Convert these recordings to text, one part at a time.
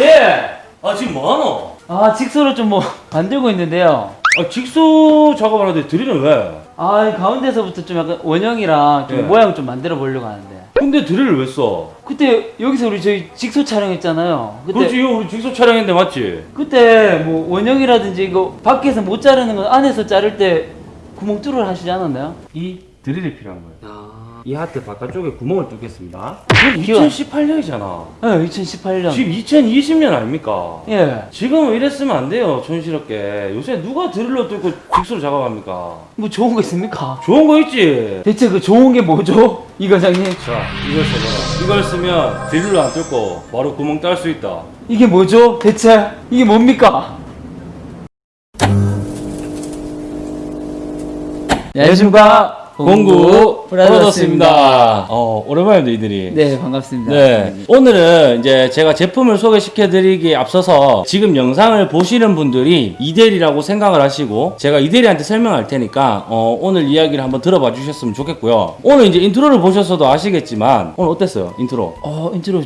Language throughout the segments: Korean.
예. 아 지금 뭐하노? 아 직소를 좀 뭐 만들고 있는데요. 아 직소 작업을 하는데 드릴은 왜? 아이 가운데서부터 좀 약간 원형이랑 좀 예. 모양 좀 만들어 보려고 하는데. 근데 드릴을 왜 써? 그때 여기서 우리 저희 직소 촬영했잖아요. 그때 그렇지 이거 우리 직소 촬영했는데 맞지? 그때 뭐 원형이라든지 이거 밖에서 못 자르는 건 안에서 자를 때 구멍 뚫어 하시지 않았나요? 이 드릴이 필요한 거예요 아. 이 하트 바깥쪽에 구멍을 뚫겠습니다 귀여워. 2018년이잖아 네, 2018년. 지금 2020년 아닙니까? 예. 지금은 이랬으면 안 돼요 촌스럽게 요새 누가 드릴로 뚫고 직소를 작업합니까? 뭐 좋은 거 있습니까? 좋은 거 있지? 대체 그 좋은 게 뭐죠? 이 과장님. 자 이걸 써봐라 이걸 쓰면 드릴로 안 뚫고 바로 구멍 딸 수 있다 이게 뭐죠? 대체 이게 뭡니까? 안녕하십니까 공구 브라더스입니다. 어 오랜만입니다 이들이 네 반갑습니다. 네. 오늘은 이제 제가 제품을 소개시켜 드리기에 앞서서 지금 영상을 보시는 분들이 이대리라고 생각을 하시고 제가 이대리한테 설명할 테니까 어, 오늘 이야기를 한번 들어봐 주셨으면 좋겠고요. 오늘 이제 intro를 보셔서도 아시겠지만 오늘 어땠어요? 인트로. 어 인트로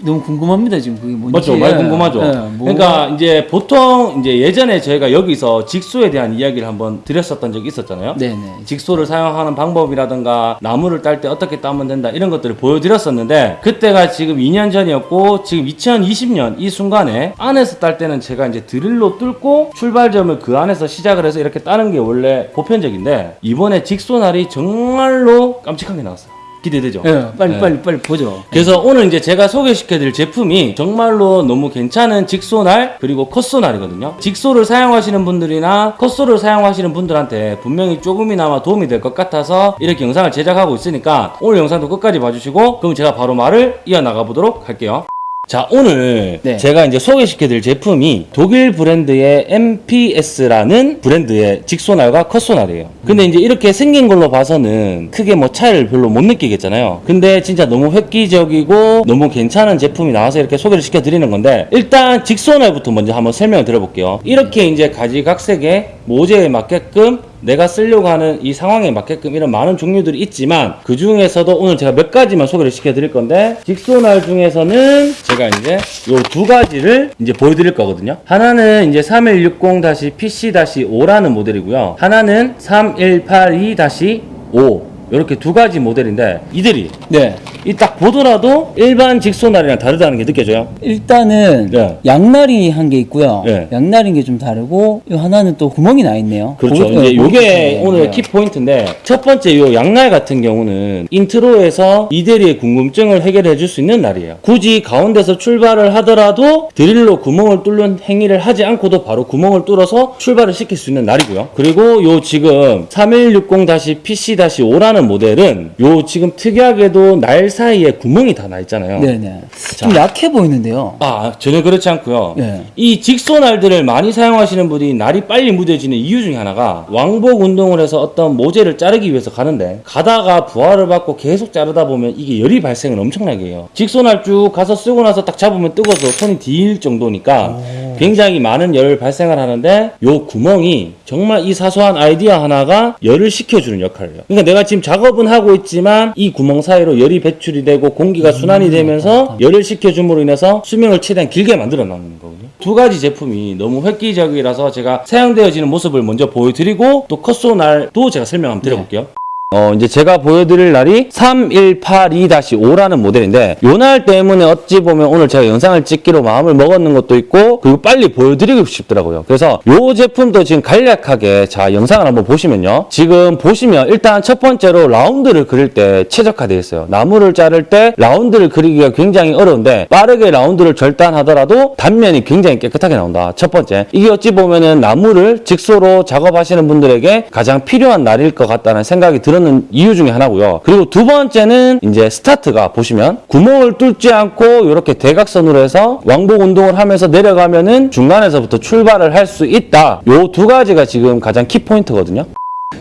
너무 궁금합니다 지금 그게 뭔지. 맞죠? 많이 궁금하죠? 네, 뭐- 그러니까 이제 보통 이제 예전에 저희가 여기서 jigsaw에 대한 이야기를 한번 드렸었던 적이 있었잖아요. 네네. 직소를 사용하는 방법이라든가 나무를 딸 때 어떻게 따면 된다 이런 것들을 보여드렸었는데 그때가 지금 2년 전이었고 지금 2020년 이 순간에 안에서 딸 때는 제가 이제 드릴로 뚫고 출발점을 그 안에서 시작을 해서 이렇게 따는 게 원래 보편적인데 이번에 직소 날이 정말로 깜찍한 게 나왔어요. 기대되죠? 예, 빨리 네. 빨리 빨리 보죠. 그래서 오늘 이제 제가 소개시켜드릴 제품이 정말로 너무 괜찮은 직소날 그리고 컷소날이거든요. 직소를 사용하시는 분들이나 컷소를 사용하시는 분들한테 분명히 조금이나마 도움이 될 것 같아서 이렇게 영상을 제작하고 있으니까 오늘 영상도 끝까지 봐주시고 그럼 제가 바로 말을 이어나가 보도록 할게요. 자 오늘 네. 제가 이제 소개시켜드릴 제품이 독일 브랜드의 MPS라는 브랜드의 직소날과 컷소날이에요. 근데 이제 이렇게 생긴 걸로 봐서는 크게 뭐 차이를 별로 못 느끼겠잖아요. 근데 진짜 너무 획기적이고 너무 괜찮은 제품이 나와서 이렇게 소개를 시켜드리는 건데 일단 직소날부터 먼저 한번 설명을 드려볼게요. 이렇게 이제 가지각색의 모재에 맞게끔 내가 쓰려고 하는 이 상황에 맞게끔 이런 많은 종류들이 있지만 그 중에서도 오늘 제가 몇 가지만 소개를 시켜 드릴 건데 직소날 중에서는 제가 이제 요 두 가지를 이제 보여드릴 거거든요. 하나는 이제 3160-PC-5라는 모델이고요. 하나는 3182-5 이렇게 두 가지 모델인데 이들이 네. 이 딱 보더라도 일반 jigsaw날이랑 다르다는 게 느껴져요 일단은 네. 양날이 한 게 있고요. 네. 양날인 게 좀 다르고 이 하나는 또 구멍이 나 있네요. 그렇죠. 보- 이제 네, 요게? 오늘 네. 키 포인트인데 첫 번째 요 양날 같은 경우는 intro에서 이대리의 궁금증을 해결해 줄 수 있는 날이에요. 굳이 가운데서 출발을 하더라도 드릴로 구멍을 뚫는 행위를 하지 않고도 바로 구멍을 뚫어서 출발을 시킬 수 있는 날이고요. 그리고 요 지금 3160-PC-5라는 모델은 요 지금 특이하게도 날 사이에 구멍이 다 나 있잖아요. 네네. 좀 약해 보이는데요. 아 전혀 그렇지 않고요. 네. 이 직소 날들을 많이 사용하시는 분이 날이 빨리 무뎌지는 이유 중에 하나가 왕복 운동을 해서 어떤 모재를 자르기 위해서 가는데 가다가 부하를 받고 계속 자르다 보면 이게 열이 발생을 엄청나게 해요. 직소 날 쭉 가서 쓰고 나서 딱 잡으면 뜨거워서 손이 뒤일 정도니까 굉장히 많은 열을 발생을 하는데 요 구멍이 정말 이 사소한 아이디어 하나가 열을 식혀주는 역할을 해요. 그러니까 내가 지금 작업은 하고 있지만 이 구멍 사이로 열이 배출이 되고 공기가 순환이 되면서 열을 식혀줌으로 인해서 수명을 최대한 길게 만들어 나가는 거거든요. 두 가지 제품이 너무 획기적이라서 제가 사용되어지는 모습을 먼저 보여드리고 또 컷소날도 제가 설명 한번 드려볼게요. 어, 이제 제가 보여드릴 날이 3182-5라는 모델인데, 요 날 때문에 어찌 보면 오늘 제가 영상을 찍기로 마음을 먹었는 것도 있고, 그리고 빨리 보여드리고 싶더라고요. 그래서 요 제품도 지금 간략하게, 자, 영상을 한번 보시면요. 지금 보시면 일단 첫 번째로 라운드를 그릴 때 최적화되어 있어요. 나무를 자를 때 라운드를 그리기가 굉장히 어려운데, 빠르게 라운드를 절단하더라도 단면이 굉장히 깨끗하게 나온다. 첫 번째. 이게 어찌 보면은 나무를 직소로 작업하시는 분들에게 가장 필요한 날일 것 같다는 생각이 들 었는 이유 중에 하나고요. 그리고 두 번째는 이제 스타트가 보시면 구멍을 뚫지 않고 이렇게 대각선으로 해서 왕복 운동을 하면서 내려가면은 중간에서부터 출발을 할 수 있다. 요 두 가지가 지금 가장 키포인트거든요.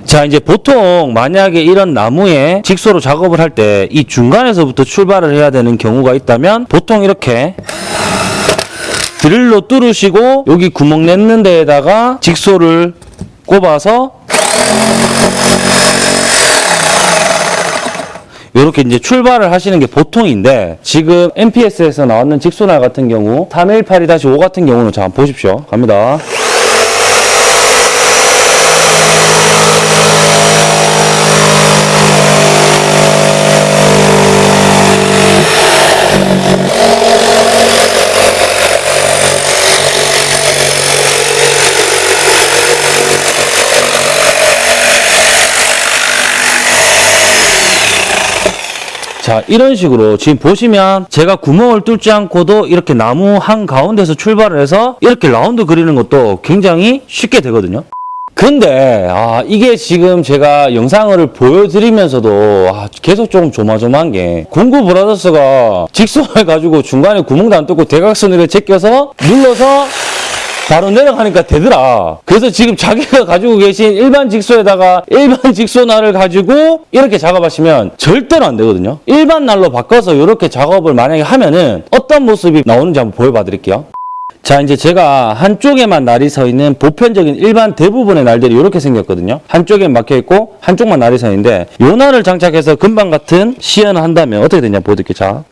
자 이제 보통 만약에 이런 나무에 직소로 작업을 할 때 이 중간에서부터 출발을 해야 되는 경우가 있다면 보통 이렇게 드릴로 뚫으시고 여기 구멍 냈는 데에다가 직소를 꼽아서 이렇게 이제 출발을 하시는 게 보통인데 지금 MPS에서 나왔는 직소날 같은 경우 318-5 같은 경우는 자 보십시오. 갑니다 자 이런 식으로 지금 보시면 제가 구멍을 뚫지 않고도 이렇게 나무 한 가운데서 출발을 해서 이렇게 라운드 그리는 것도 굉장히 쉽게 되거든요. 근데 아 이게 지금 제가 영상을 보여드리면서도 아, 계속 조금 조마조마한 게 공구 브라더스가 직선을 가지고 중간에 구멍도 안 뚫고 대각선을 제껴서 눌러서 바로 내려가니까 되더라. 그래서 지금 자기가 가지고 계신 일반 직소에다가 일반 직소날을 가지고 이렇게 작업하시면 절대로 안 되거든요. 일반 날로 바꿔서 이렇게 작업을 만약에 하면은 어떤 모습이 나오는지 한번 보여봐 드릴게요. 자 이제 제가 한쪽에만 날이 서 있는 보편적인 일반 대부분의 날들이 이렇게 생겼거든요 한쪽에 막혀 있고 한쪽만 날이 서 있는데 요 날을 장착해서 금방 같은 시연을 한다면 어떻게 되냐 보여드릴게요 자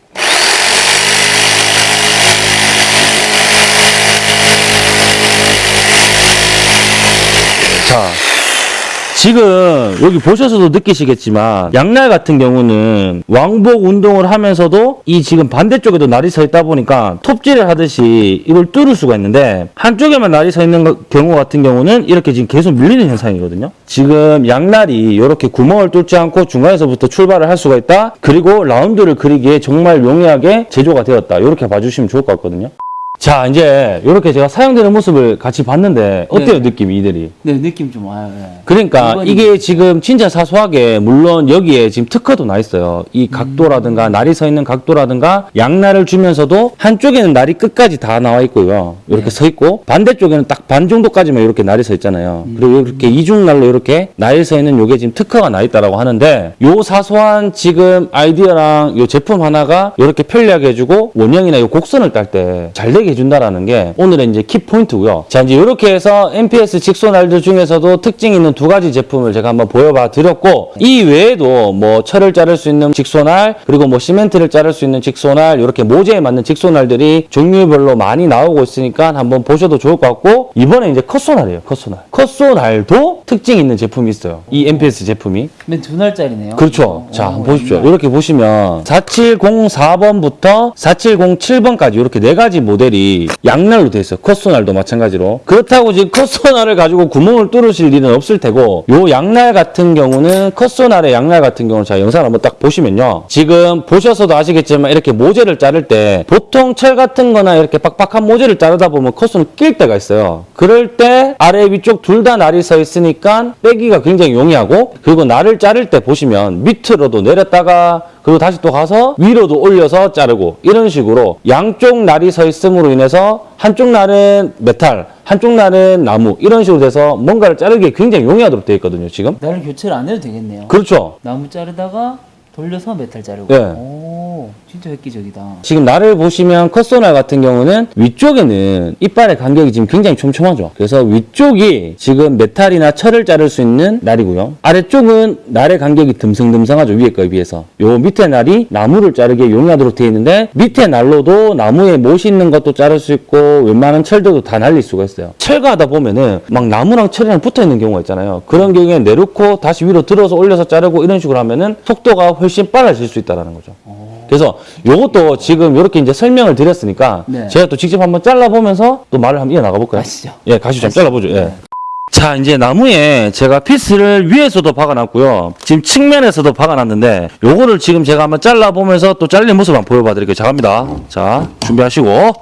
지금 여기 보셔서도 느끼시겠지만 양날 같은 경우는 왕복 운동을 하면서도 이 지금 반대쪽에도 날이 서 있다 보니까 톱질을 하듯이 이걸 뚫을 수가 있는데 한쪽에만 날이 서 있는 거- 경우 같은 경우는 이렇게 지금 계속 밀리는 현상이거든요. 지금 양날이 이렇게 구멍을 뚫지 않고 중간에서부터 출발을 할 수가 있다. 그리고 라운드를 그리기에 정말 용이하게 제조가 되었다. 이렇게 봐주시면 좋을 것 같거든요. 자 이제 이렇게 제가 사용되는 모습을 같이 봤는데 어때요 네. 느낌이 이들이? 네 느낌 좀 와요. 네. 그러니까 이번이- 이게 지금 진짜 사소하게 물론 여기에 지금 특허도 나 있어요. 이 각도라든가 날이 서 있는 각도라든가 양날을 주면서도 한쪽에는 날이 끝까지 다 나와 있고요. 이렇게 네. 서 있고 반대쪽에는 딱 반 정도까지만 이렇게 날이 서 있잖아요. 그리고 이렇게 이중날로 이렇게 날이 서 있는 요게 지금 특허가 나 있다라고 하는데 요 사소한 지금 아이디어랑 요 제품 하나가 이렇게 편리하게 해주고 원형이나 요 곡선을 딸 때 잘 되게 해준다라는 게 오늘의 이제 키 포인트고요. 자 이제 이렇게 해서 MPS 직소날들 중에서도 특징 있는 두 가지 제품을 제가 한번 보여봐 드렸고 이 외에도 뭐 철을 자를 수 있는 직소날 그리고 뭐 시멘트를 자를 수 있는 직소날 이렇게 모재에 맞는 직소날들이 종류별로 많이 나오고 있으니까 한번 보셔도 좋을 것 같고 이번에 이제 컷소날이에요. 컷소날. 컷소날도 특징 있는 제품이 있어요. 이 MPS 제품이. 맨 두 날짜리네요. 그렇죠. 어, 자, 어, 한번 보십시오. 이렇게 보시면 4704번부터 4707번까지 이렇게 네 가지 모델이 양날로 되어 있어요. 컷소날도 마찬가지로. 그렇다고 지금 컷소날을 가지고 구멍을 뚫으실 일은 없을 테고 요 양날 같은 경우는 컷소날의 양날 같은 경우는 자, 영상을 한번 딱 보시면요. 지금 보셔서도 아시겠지만 이렇게 모재를 자를 때 보통 철 같은 거나 이렇게 빡빡한 모재를 자르다 보면 컷소는 낄 때가 있어요. 그럴 때 아래 위쪽 둘 다 날이 서 있으니까 빼기가 굉장히 용이하고 그리고 날을 자를 때 보시면 밑으로도 내렸다가 그리고 다시 또 가서 위로도 올려서 자르고 이런 식으로 양쪽 날이 서 있음으로 인해서 한쪽 날은 메탈 한쪽 날은 나무 이런 식으로 돼서 뭔가를 자르기에 굉장히 용이하도록 되어 있거든요 지금 날을 교체를 안 해도 되겠네요. 그렇죠 나무 자르다가 돌려서 메탈 자르고. 네. 오, 진짜 획기적이다. 지금 날을 보시면 컷소날 같은 경우는 위쪽에는 이빨의 간격이 지금 굉장히 촘촘하죠. 그래서 위쪽이 지금 메탈이나 철을 자를 수 있는 날이고요. 아래쪽은 날의 간격이 듬성듬성하죠. 위에 거에 비해서. 요 밑에 날이 나무를 자르기에 용이하도록 되어 있는데 밑에 날로도 나무에 못이 있는 것도 자를 수 있고 웬만한 철들도 다 날릴 수가 있어요. 철거하다 보면은 막 나무랑 철이랑 붙어 있는 경우가 있잖아요. 그런 경우에 내놓고 다시 위로 들어서 올려서 자르고 이런 식으로 하면은 속도가 훨씬 빨라질 수 있다는 거죠. 그래서 요것도 지금 이렇게 이제 설명을 드렸으니까 네. 제가 또 직접 한번 잘라보면서 또 말을 한번 이어나가 볼까요? 가시죠. 예, 가시죠. 한번 잘라보죠. 예. 네. 자, 이제 나무에 제가 피스를 위에서도 박아놨고요. 지금 측면에서도 박아놨는데 요거를 지금 제가 한번 잘라보면서 또 잘린 모습 한번 보여봐 드릴게요. 자, 갑니다. 자, 준비하시고.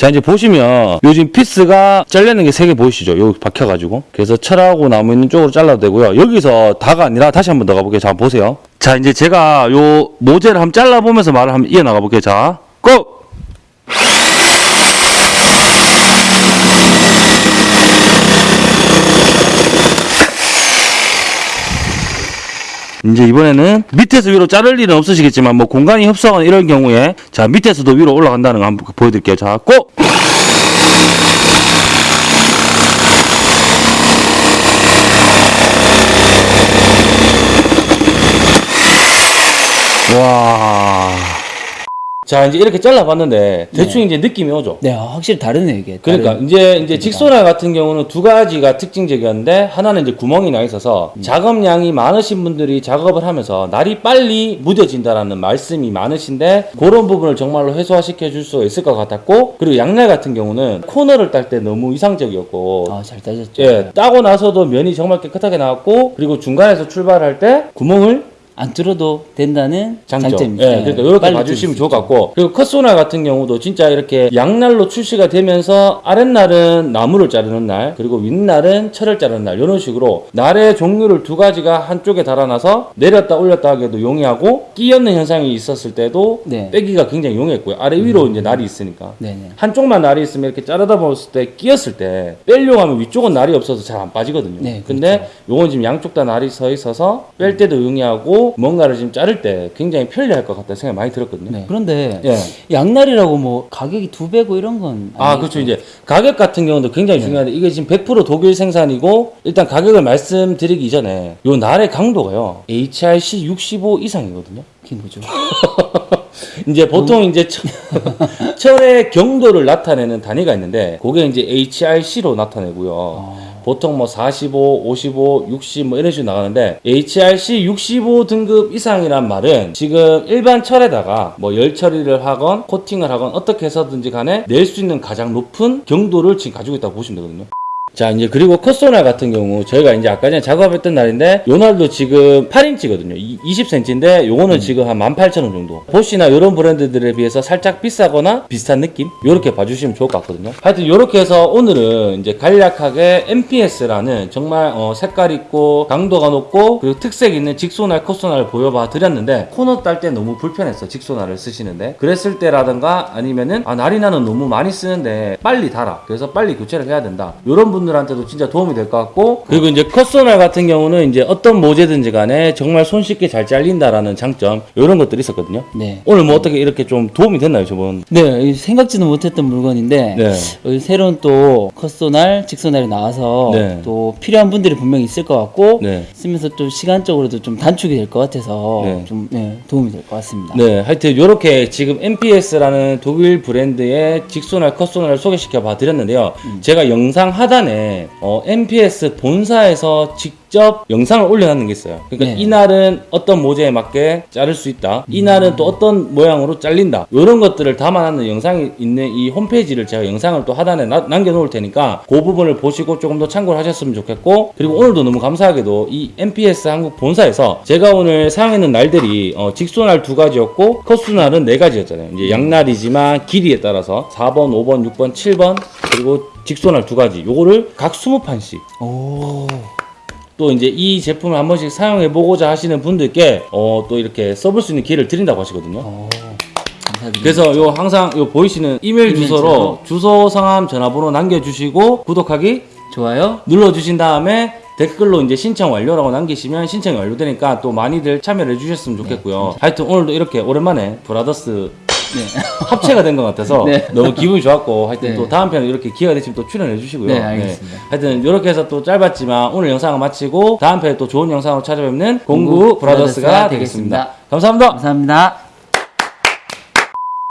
자 이제 보시면 요즘 피스가 잘리는 게 세 개 보이시죠? 여기 박혀가지고 그래서 철하고 나무 있는 쪽으로 잘라도 되고요. 여기서 다가 아니라 다시 한번 더 가볼게요. 자 보세요. 자 이제 제가 요 모재를 한번 잘라보면서 말을 한번 이어 나가 볼게요. 자 고! 이제 이번에는 밑에서 위로 자를 일은 없으시겠지만 뭐 공간이 협소하거나 이런 경우에 자 밑에서도 위로 올라간다는 거 한번 보여드릴게요. 자 고! 와. 자 이제 이렇게 잘라봤는데 대충 이제 느낌이 오죠. 네, 아, 확실히 다르네 이게. 그러니까 다른- 이제 이제 직소날 같은 경우는 두 가지가 특징적이었는데 하나는 이제 구멍이 나 있어서 작업량이 많으신 분들이 작업을 하면서 날이 빨리 무뎌진다라는 말씀이 많으신데 그런 부분을 정말로 해소화시켜 줄 수 있을 것 같았고 그리고 양날 같은 경우는 코너를 딸 때 너무 이상적이었고 아, 잘 따졌죠. 예 따고 나서도 면이 정말 깨끗하게 나왔고 그리고 중간에서 출발할 때 구멍을 안 뚫어도 된다는 장점. 장점이 예, 그러니까 이렇게 봐주시면 좋을 것 같고 그리고 컷소날 같은 경우도 진짜 이렇게 양날로 출시가 되면서 아랫날은 나무를 자르는 날 그리고 윗날은 철을 자르는 날 이런 식으로 날의 종류를 두 가지가 한쪽에 달아놔서 내렸다 올렸다 하기에도 용이하고 끼었는 현상이 있었을 때도 네. 빼기가 굉장히 용이했고요 아래 위로 이제 날이 있으니까 네네. 한쪽만 날이 있으면 이렇게 자르다 봤을 때 끼었을 때 빼려고 하면 위쪽은 날이 없어서 잘 안 빠지거든요. 네, 근데 요건 지금 양쪽 다 날이 서 있어서 뺄 때도 용이하고 뭔가를 지금 자를 때 굉장히 편리할 것 같다는 생각이 많이 들었거든요. 네. 그런데 예. 양날이라고 뭐 가격이 두 배고 이런 건 아? 그렇죠. 이제 가격 같은 경우도 굉장히 중요한데 이게 지금 100% 독일 생산이고 일단 가격을 말씀드리기 전에 요 날의 강도가요. HRC 65 이상이거든요. 그게 뭐죠? 이제 보통 이제 철, 철의 경도를 나타내는 단위가 있는데 그게 이제 HRC로 나타내고요. 보통 뭐 45, 55, 60 뭐 이런 식으로 나가는데 HRC 65 등급 이상이란 말은 지금 일반 철에다가 뭐 열 처리를 하건 코팅을 하건 어떻게 해서든지 간에 낼 수 있는 가장 높은 경도를 지금 가지고 있다고 보시면 되거든요. 자 이제 그리고 컷소날 같은 경우 저희가 이제 아까 전에 작업했던 날인데 요 날도 지금 8인치거든요. 20cm인데 요거는 지금 한 18,000원 정도. 보시나 이런 브랜드들에 비해서 살짝 비싸거나 비슷한 느낌? 요렇게 봐주시면 좋을 것 같거든요. 하여튼 요렇게 해서 오늘은 이제 간략하게 MPS라는 정말 어, 색깔 있고 강도가 높고 그리고 특색 있는 직소날 컷소날을 보여봐 드렸는데 코너 딸 때 너무 불편했어 직소날을 쓰시는데. 그랬을 때라든가 아니면은 아 날이 나는 너무 많이 쓰는데 빨리 달아. 그래서 빨리 교체를 해야 된다. 요런 분 들한테도 진짜 도움이 될 것 같고 그리고 이제 컷소날 같은 경우는 이제 어떤 모재든지 간에 정말 손쉽게 잘 잘린다라는 장점 요런 것들이 있었거든요 네. 오늘 뭐 어떻게 이렇게 좀 도움이 됐나요 저번 네, 이 생각지도 못했던 물건인데 네. 어, 새로운 또 컷소날, 직소날이 나와서 네. 또 필요한 분들이 분명히 있을 것 같고 네. 쓰면서 또 시간적으로도 좀 단축이 될 것 같아서 네. 좀 네, 도움이 될 것 같습니다. 네, 하여튼 이렇게 지금 MPS라는 독일 브랜드의 직소날 컷소날을 소개시켜 봐 드렸는데요. 제가 영상 하단에 어, MPS 본사에서 직접 영상을 올려놨는 게 있어요. 그러니까 네. 이날은 어떤 모재에 맞게 자를 수 있다. 이날은 또 어떤 모양으로 잘린다. 이런 것들을 담아놨는 영상이 있는 이 홈페이지를 제가 영상을 또 하단에 나- 남겨놓을 테니까 그 부분을 보시고 조금 더 참고를 하셨으면 좋겠고 그리고 오늘도 너무 감사하게도 이 MPS 한국 본사에서 제가 오늘 사용했는 날들이 어, 직소날 두 가지였고 컷수날은 네 가지였잖아요. 이제 양날이지만 길이에 따라서 4번, 5번, 6번, 7번 그리고 직소날 두 가지 요거를 각 20판씩 오, 또 이제 이 제품을 한 번씩 사용해 보고자 하시는 분들께 어, 또 이렇게 써볼 수 있는 기회를 드린다고 하시거든요. 오. 그래서 요 항상 요 보이시는 이메일 이메일 주소로 주소, 성함, 전화번호 남겨주시고 구독하기 좋아요. 눌러주신 다음에 댓글로 이제 신청 완료라고 남기시면 신청이 완료되니까 또 많이들 참여를 해주셨으면 좋겠고요. 하여튼 오늘도 이렇게 오랜만에 브라더스 네. 합체가 된 것 같아서 네. 너무 기분이 좋았고 하여튼 네. 또 다음 편에 이렇게 기회가 되시면 또 출연해 주시고요. 네, 알겠습니다. 하여튼 이렇게 해서 또 짧았지만 오늘 영상을 마치고 다음 편에 또 좋은 영상으로 찾아뵙는 공구 공구 브라더스가 브라더스가 되겠습니다. 되겠습니다. 감사합니다. 감사합니다.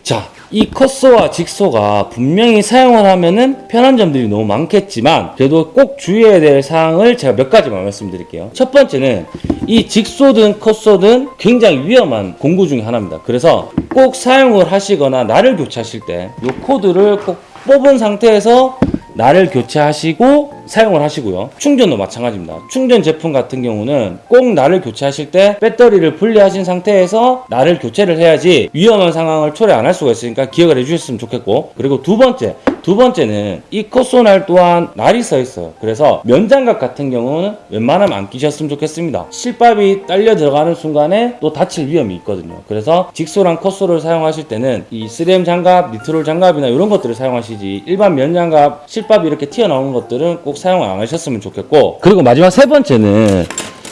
자, 이 cut saw와 jigsaw가 분명히 사용을 하면은 편한 점들이 너무 많겠지만 그래도 꼭 주의해야 될 사항을 제가 몇 가지만 말씀드릴게요. 첫 번째는 이 jigsaw든 cut saw든 굉장히 위험한 공구 중에 하나입니다. 그래서 꼭 사용을 하시거나 날을 교체하실 때 이 코드를 꼭 뽑은 상태에서 날을 교체하시고 사용을 하시고요. 충전도 마찬가지입니다. 충전 제품 같은 경우는 꼭 날을 교체하실 때 배터리를 분리하신 상태에서 날을 교체를 해야지 위험한 상황을 초래 안 할 수가 있으니까 기억을 해주셨으면 좋겠고 그리고 두 번째 두 번째는 이 컷소날 또한 날이 써 있어요. 그래서 면장갑 같은 경우는 웬만하면 안 끼셨으면 좋겠습니다. 실밥이 딸려 들어가는 순간에 또 다칠 위험이 있거든요. 그래서 직소랑 컷소를 사용하실 때는 이 3M 장갑, 니트롤 장갑이나 이런 것들을 사용하시지 일반 면장갑, 실밥이 이렇게 튀어나오는 것들은 꼭 사용 안 하셨으면 좋겠고. 그리고 마지막 세 번째는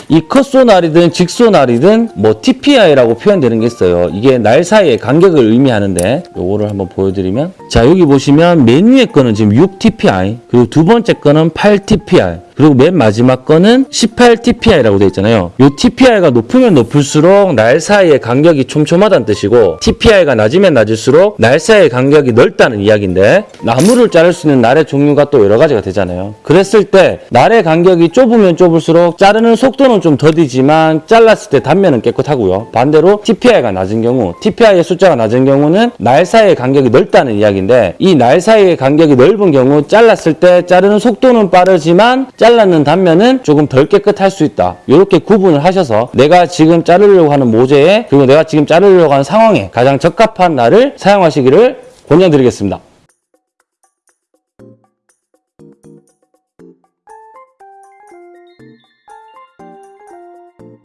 이 컷소날이든 직소날이든 뭐 TPI라고 표현되는 게 있어요. 이게 날 사이의 간격을 의미하는데 요거를 한번 보여드리면. 자 여기 보시면 맨 위에 거는 지금 6TPI 그리고 두 번째 거는 8TPI 그리고 맨 마지막 거는 18TPI라고 되어 있잖아요. 요 TPI가 높으면 높을수록 날 사이의 간격이 촘촘하다는 뜻이고 TPI가 낮으면 낮을수록 날 사이의 간격이 넓다는 이야기인데 나무를 자를 수 있는 날의 종류가 또 여러 가지가 되잖아요. 그랬을 때 날의 간격이 좁으면 좁을수록 자르는 속도는 좀 더디지만 잘랐을 때 단면은 깨끗하고요. 반대로 TPI가 낮은 경우 TPI의 숫자가 낮은 경우는 날 사이의 간격이 넓다는 이야기인데 이 날 사이의 간격이 넓은 경우 잘랐을 때 자르는 속도는 빠르지만 잘랐는 단면은 조금 덜 깨끗할 수 있다. 이렇게 구분을 하셔서 내가 지금 자르려고 하는 모재에 그리고 내가 지금 자르려고 하는 상황에 가장 적합한 날을 사용하시기를 권장드리겠습니다.